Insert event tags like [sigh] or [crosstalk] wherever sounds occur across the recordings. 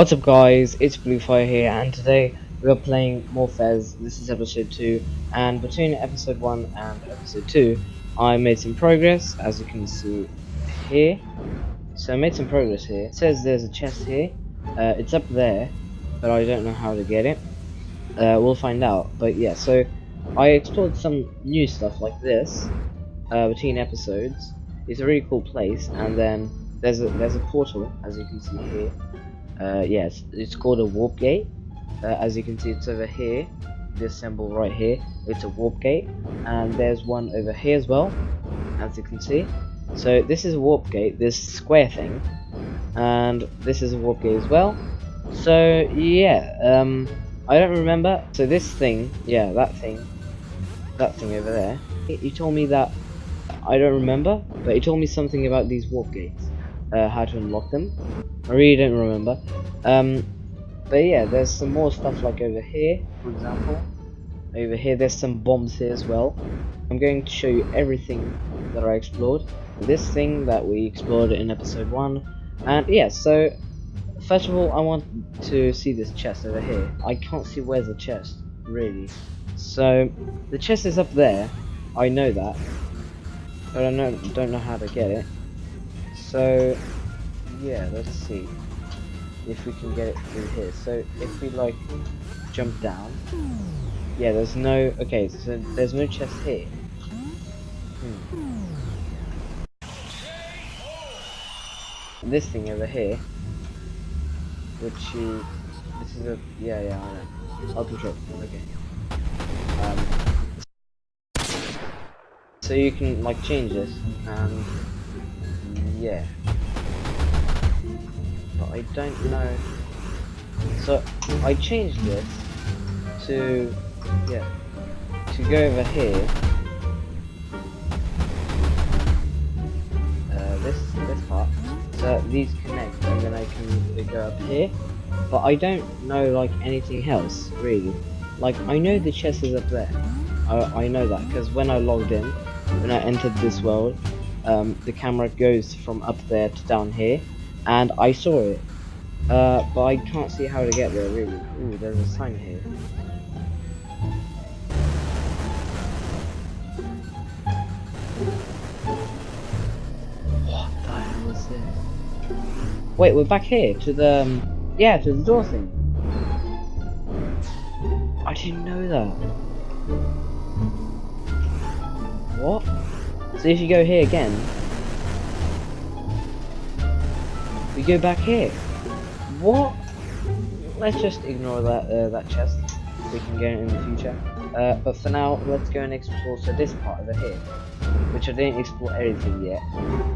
What's up guys, it's Bluefire here and today we are playing more Fez. This is episode 2 and between episode 1 and episode 2 I made some progress as you can see here. So I made some progress here. It says there's a chest here. Uh, it's up there but I don't know how to get it. Uh, we'll find out but yeah so I explored some new stuff like this uh, between episodes. It's a really cool place and then there's a there's a portal as you can see here uh, yes it's called a warp gate. Uh, as you can see it's over here. This symbol right here it's a warp gate. And there's one over here as well as you can see. So this is a warp gate this square thing. And this is a warp gate as well. So yeah um I don't remember. So this thing yeah that thing that thing over there. You told me that I don't remember but you told me something about these warp gates uh, how to unlock them. I really don't remember. Um, but yeah, there's some more stuff like over here, for example. Over here, there's some bombs here as well. I'm going to show you everything that I explored. This thing that we explored in episode 1. And yeah, so first of all, I want to see this chest over here. I can't see where's the chest, really. So, the chest is up there. I know that. But I don't, don't know how to get it. So, yeah, let's see if we can get it through here. So, if we like jump down, yeah, there's no. Okay, so there's no chest here. Hmm. This thing over here, which you, this is a yeah yeah I know. I'll control. Okay. Um, so you can like change this and yeah. But I don't know. So I changed this to yeah to go over here. Uh, this this part. So these connect and then I can go up here. But I don't know like anything else really. Like I know the chest is up there. I, I know that because when I logged in, when I entered this world, um, the camera goes from up there to down here, and I saw it. Uh, but I can't see how to get there really. Ooh, there's a sign here. What the hell is this? Wait, we're back here to the um, yeah to the door thing. I didn't know that. What? So if you go here again, we go back here. What? Let's just ignore that uh, that chest. We can get it in the future. Uh, but for now, let's go and explore so this part over here, which I didn't explore everything yet.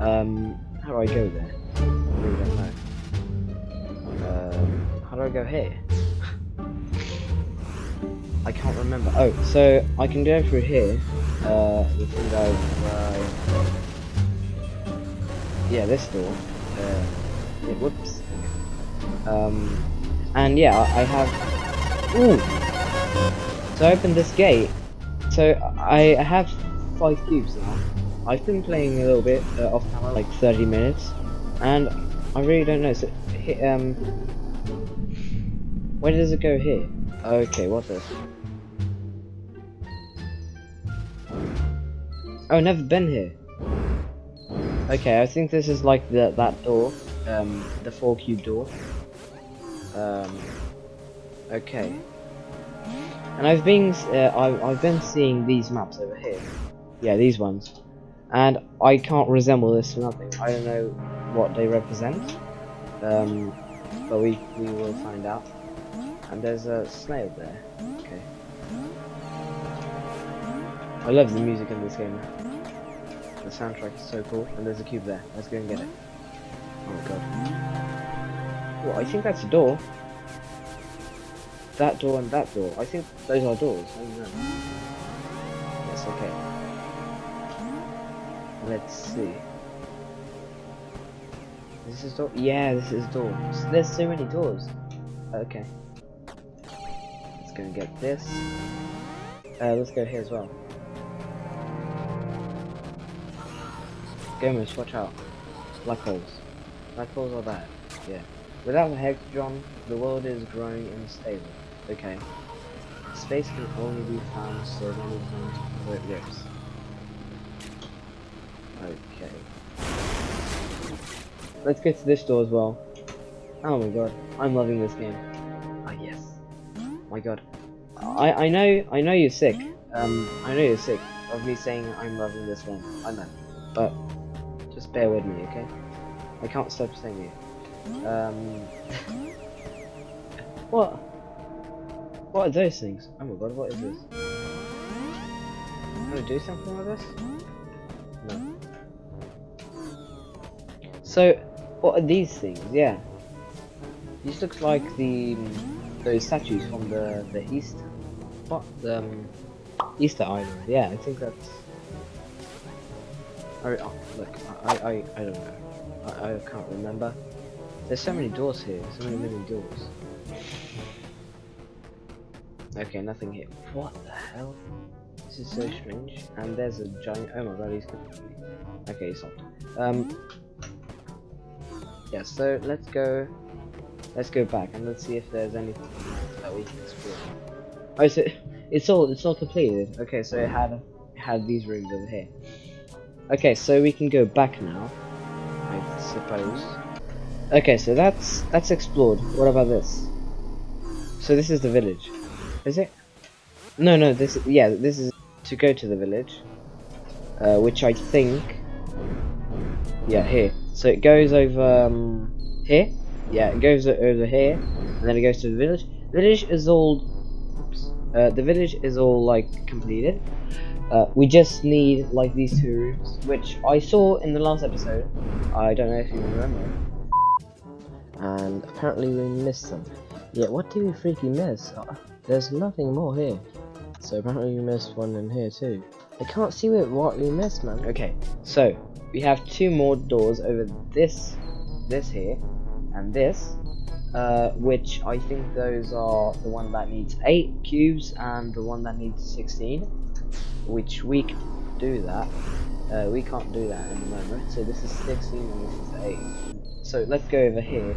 Um, how do I go there? I really don't know. Uh, how do I go here? [laughs] I can't remember. Oh, so I can go through here. Uh, thing uh, yeah, this door. Uh, yeah, whoops. Um, and yeah, I have. Ooh. So I opened this gate. So I have five cubes now. I've been playing a little bit uh, off camera, like 30 minutes, and I really don't know. So, um, where does it go here? Okay, what's this? Oh, never been here. Okay, I think this is like the that door, um, the four cube door. Um, okay. And I've been, uh, I, I've been seeing these maps over here. Yeah, these ones. And I can't resemble this for nothing. I don't know what they represent. Um, but we, we will find out. And there's a snail there. Okay. I love the music in this game. The soundtrack is so cool, and there's a cube there. Let's go and get it. Oh my god. Well, I think that's a door. That door and that door. I think those are doors. Yes, okay. Let's see. This is door. Yeah, this is door. There's so many doors. Okay. Let's go and get this. Uh, let's go here as well. Gamers, watch out. Black holes. Black holes are bad. Yeah. Without the Hexagon, the world is growing unstable. Okay. Space can only be found so many times before it rips. Okay. Let's get to this door as well. Oh my god, I'm loving this game. Ah yes. my god. I I know I know you're sick. Um I know you're sick of me saying I'm loving this one. I know. But just bear with me, okay? I can't stop saying it. Um What? What are those things? Oh my god, what is this? Can I do something with this? No. So, what are these things? Yeah. These looks like the those statues from the the east. What the um, Easter Island? Yeah, I think that's. Oh, look, I I I don't know. I I can't remember. There's so many doors here. So many many doors. Okay, nothing here. What the hell? This is so strange. And there's a giant. Oh my god, he's. Okay, he's stopped. Um. Yeah, so let's go. Let's go back and let's see if there's anything that we can explore. Oh, so it's all it's all completed. Okay, so it had it had these rooms over here. Okay, so we can go back now. I suppose. Okay, so that's that's explored. What about this? So this is the village. Is it? No, no. This yeah. This is to go to the village, uh, which I think. Yeah, here. So it goes over um, here. Yeah, it goes over here, and then it goes to the village. Village is all. Oops. Uh, the village is all like completed. Uh, we just need like these two rooms, which I saw in the last episode. I don't know if you remember. And apparently we missed them. Yeah, what did we freaking miss? Uh, there's nothing more here. So apparently we missed one in here too. I can't see what we missed, man. Okay, so we have two more doors over this, this here, and this, uh, which I think those are the one that needs 8 cubes and the one that needs 16, which we can do that. Uh, we can't do that in the moment, so this is 16 and this is 8. So let's go over here,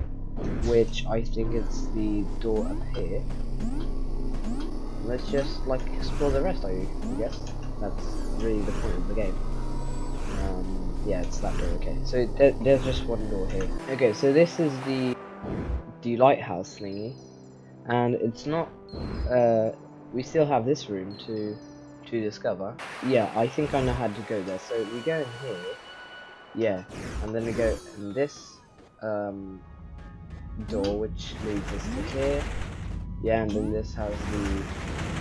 which I think is the door up here. Let's just like explore the rest, I guess. That's really the point of the game. Um, yeah, it's that door, okay. So there, there's just one door here. Okay, so this is the the lighthouse thingy. And it's not, uh, we still have this room to to discover. Yeah, I think I know how to go there. So we go in here, yeah, and then we go in this um, door, which leads us to here. Yeah, and then this has the,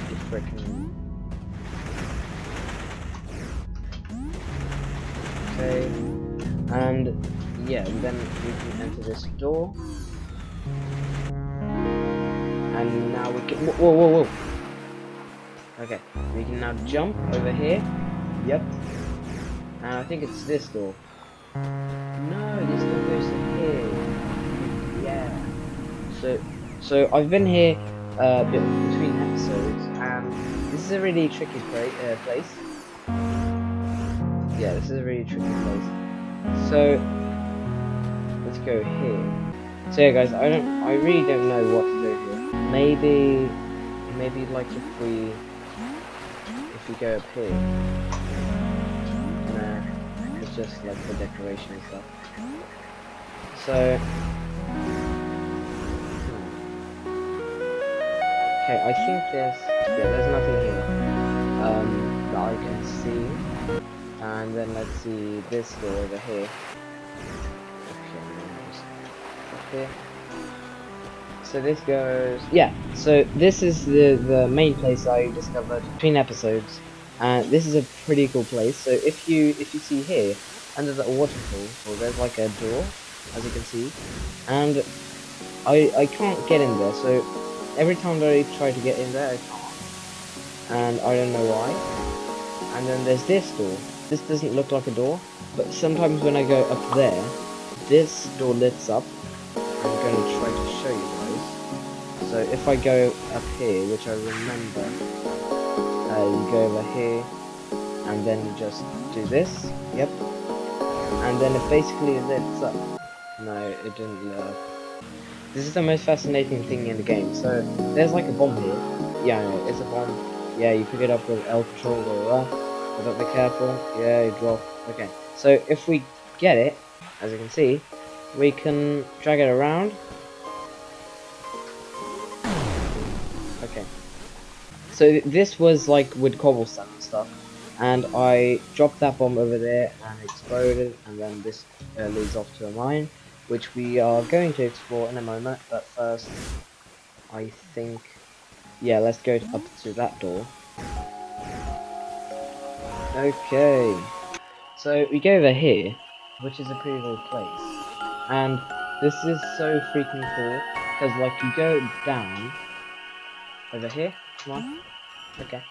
the frickin' Okay, and yeah, and then we can enter this door. And now we can. Whoa, whoa, whoa! Okay, we can now jump over here. Yep. And I think it's this door. No, this door goes to here. Yeah. So, so I've been here uh, between episodes, and this is a really tricky uh, place yeah, this is a really tricky place. So let's go here. So yeah, guys, I don't, I really don't know what to do here. Maybe, maybe like if we, if we go up here. Nah, it's just like the decoration and stuff. So. Hmm. Okay, I think there's, yeah, there's nothing here um, that I can see and then let's see this door over here okay so this goes yeah so this is the the main place I discovered between episodes. And this is a pretty cool place. So if you if you see here under the waterfall well, there's like a door as you can see. And I I can't get in there so every time that I try to get in there I can't. And I don't know why. And then there's this door. This doesn't look like a door, but sometimes when I go up there, this door lifts up. If I go up here, which I remember, uh, you go over here, and then you just do this, yep, and then it basically lifts up. No, it didn't lift This is the most fascinating thing in the game. So there's like a bomb here. Yeah, it's a bomb. Yeah, you pick it up with L control or F. But be careful. Yeah, you drop. Okay. So if we get it, as you can see, we can drag it around. So this was like with cobblestone and stuff. And I dropped that bomb over there and exploded and then this uh, leads off to a mine which we are going to explore in a moment, but first, I think, yeah, let's go up to that door. Okay, so we go over here, which is a pretty little place, and this is so freaking cool, because like you go down, over here, come on, okay,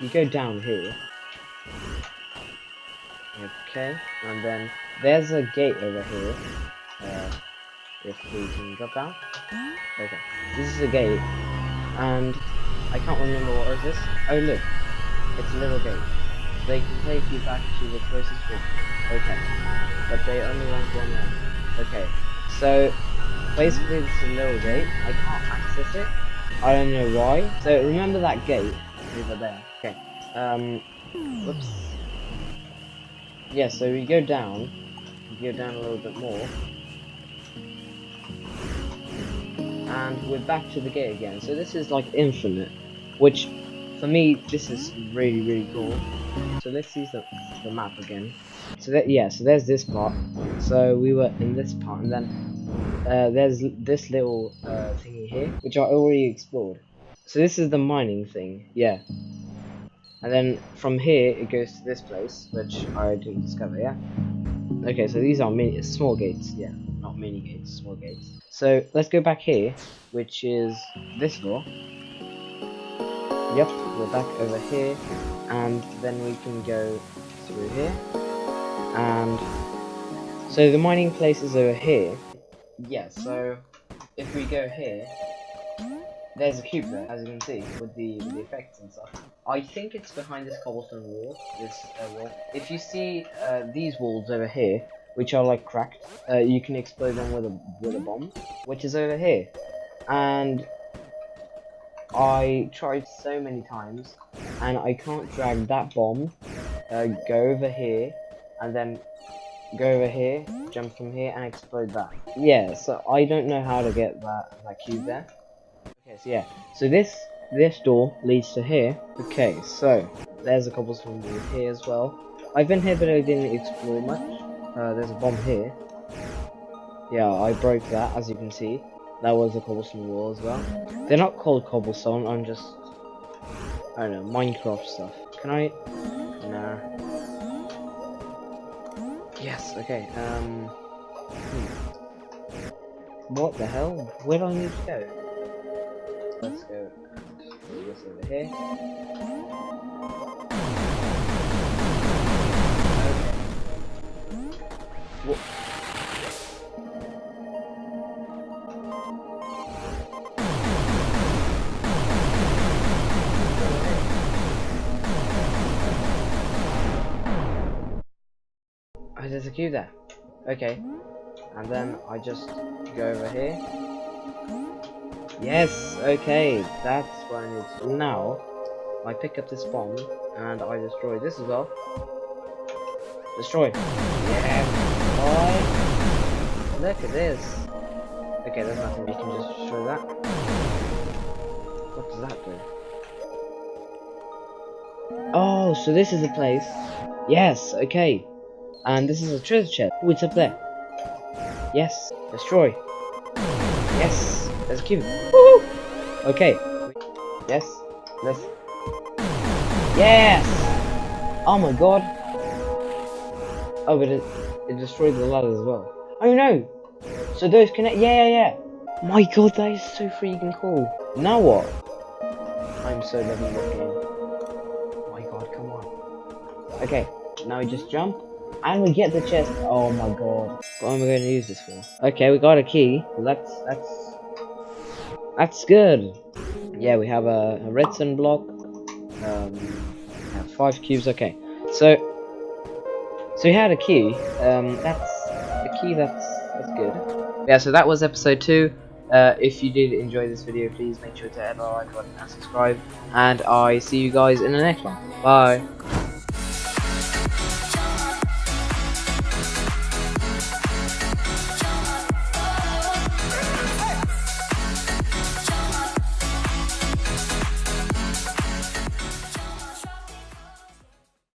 you go down here, okay, and then there's a gate over here, uh, if we can drop down. Okay, this is a gate, and I can't remember what is this. Oh look, it's a little gate. They can take you back to the closest one. Okay, but they only want one end. Okay, so basically this is a little gate. I can't access it. I don't know why. So remember that gate over there. Okay. Um. Whoops. Yeah. So we go down. We go down a little bit more. and we're back to the gate again. So this is like infinite, which for me this is really really cool. So let's use the, the map again. So that yeah, so there's this part. So we were in this part, and then uh, there's this little uh, thingy here, which I already explored. So this is the mining thing, yeah. And then from here it goes to this place, which I didn't discover, yeah. Okay, so these are mini small gates, yeah not mini gates, small gates. So let's go back here, which is this door. Yep, we're back over here, and then we can go through here. And so the mining place is over here. Yeah, so if we go here, there's a cube there, as you can see, with the, with the effects and stuff. I think it's behind this cobblestone wall, this uh, wall. If you see uh, these walls over here, which are like cracked. Uh, you can explode them with a with a bomb, which is over here. And I tried so many times, and I can't drag that bomb. Uh, go over here, and then go over here, jump from here, and explode that. Yeah, so I don't know how to get that that cube there. Okay, so yeah, so this this door leads to here. Okay, so there's a cobblestone door here as well. I've been here, but I didn't explore much. Uh, there's a bomb here. Yeah, I broke that, as you can see. That was a cobblestone wall as well. They're not called cobblestone, I'm just... I don't know, Minecraft stuff. Can I... Nah. Yes, okay, um... Hmm. What the hell? Where do I need to go? Let's go and this over here. What? Queue there. Okay. And then I just go over here. Yes, okay, that's what I need to do. Now, I pick up this bomb, and I destroy this as well. Destroy. Yeah, boy. Look at this. Okay, there's nothing. We can just destroy that. What does that do? Oh, so this is a place. Yes, okay. And this is a treasure chest. Oh, it's up there. Yes. Destroy. Yes. There's a cube. Woo! Okay. Yes. Let's. Yes! Oh my god. Oh, but it, it destroyed the ladder as well. Oh no! So those connect. Yeah, yeah, yeah. My god, that is so freaking cool. Now what? I'm so loving this game. Oh my god, come on. Okay, now we just jump. And we get the chest. Oh my god. What am I going to use this for? Okay, we got a key. That's that's that's good. Yeah, we have a, a redstone block. Um, five cubes. Okay, so so we had a key. Um, that's a key. That's that's good. Yeah. So that was episode two. Uh, if you did enjoy this video, please make sure to hit the like button and subscribe. And I see you guys in the next one. Bye.